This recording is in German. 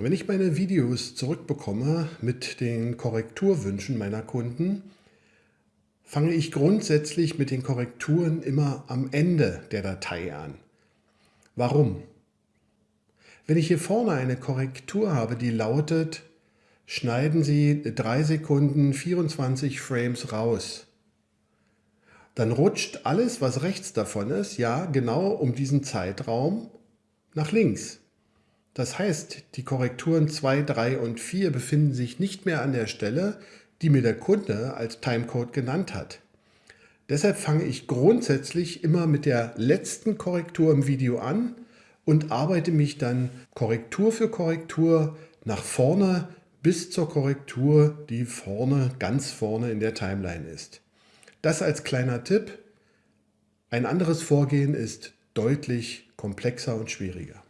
Wenn ich meine Videos zurückbekomme mit den Korrekturwünschen meiner Kunden, fange ich grundsätzlich mit den Korrekturen immer am Ende der Datei an. Warum? Wenn ich hier vorne eine Korrektur habe, die lautet, schneiden Sie 3 Sekunden 24 Frames raus, dann rutscht alles, was rechts davon ist, ja genau um diesen Zeitraum nach links. Das heißt, die Korrekturen 2, 3 und 4 befinden sich nicht mehr an der Stelle, die mir der Kunde als Timecode genannt hat. Deshalb fange ich grundsätzlich immer mit der letzten Korrektur im Video an und arbeite mich dann Korrektur für Korrektur nach vorne bis zur Korrektur, die vorne, ganz vorne in der Timeline ist. Das als kleiner Tipp. Ein anderes Vorgehen ist deutlich komplexer und schwieriger.